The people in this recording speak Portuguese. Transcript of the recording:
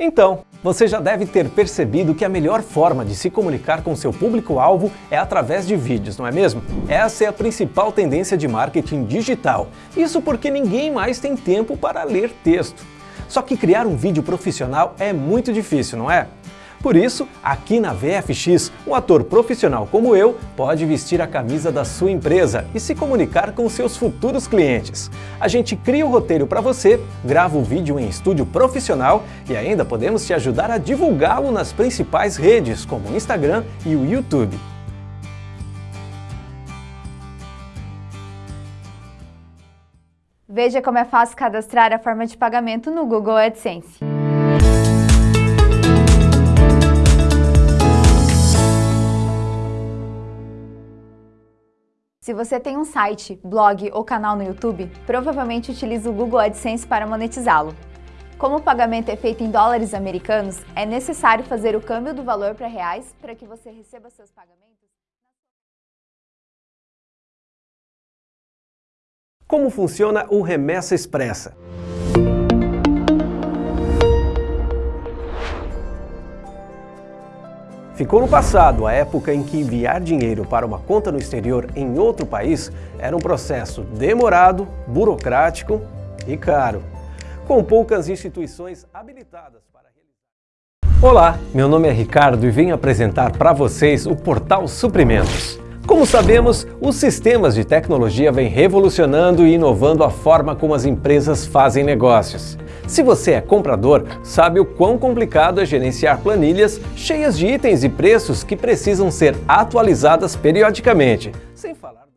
Então, você já deve ter percebido que a melhor forma de se comunicar com seu público-alvo é através de vídeos, não é mesmo? Essa é a principal tendência de marketing digital. Isso porque ninguém mais tem tempo para ler texto. Só que criar um vídeo profissional é muito difícil, não é? Por isso, aqui na VFX, um ator profissional como eu pode vestir a camisa da sua empresa e se comunicar com seus futuros clientes. A gente cria o roteiro para você, grava o vídeo em estúdio profissional e ainda podemos te ajudar a divulgá-lo nas principais redes, como o Instagram e o YouTube. Veja como é fácil cadastrar a forma de pagamento no Google AdSense. Se você tem um site, blog ou canal no YouTube, provavelmente utiliza o Google AdSense para monetizá-lo. Como o pagamento é feito em dólares americanos, é necessário fazer o câmbio do valor para reais para que você receba seus pagamentos. Como funciona o Remessa Expressa? Ficou no passado a época em que enviar dinheiro para uma conta no exterior em outro país era um processo demorado, burocrático e caro, com poucas instituições habilitadas para realizar. Olá, meu nome é Ricardo e venho apresentar para vocês o Portal Suprimentos. Como sabemos, os sistemas de tecnologia vêm revolucionando e inovando a forma como as empresas fazem negócios. Se você é comprador, sabe o quão complicado é gerenciar planilhas cheias de itens e preços que precisam ser atualizadas periodicamente, sem falar